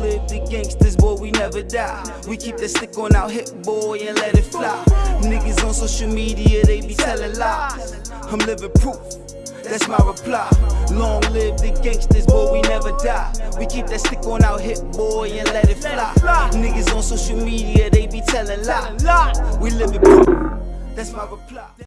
live the gangsters, boy, we never die. We keep that stick on our hip, boy, and let it fly. Niggas on social media, they be telling lies. I'm living proof. That's my reply. Long live the gangsters, boy, we never die. We keep that stick on our hip, boy, and let it fly. Niggas on social media, they be telling lies. We living proof. That's my reply.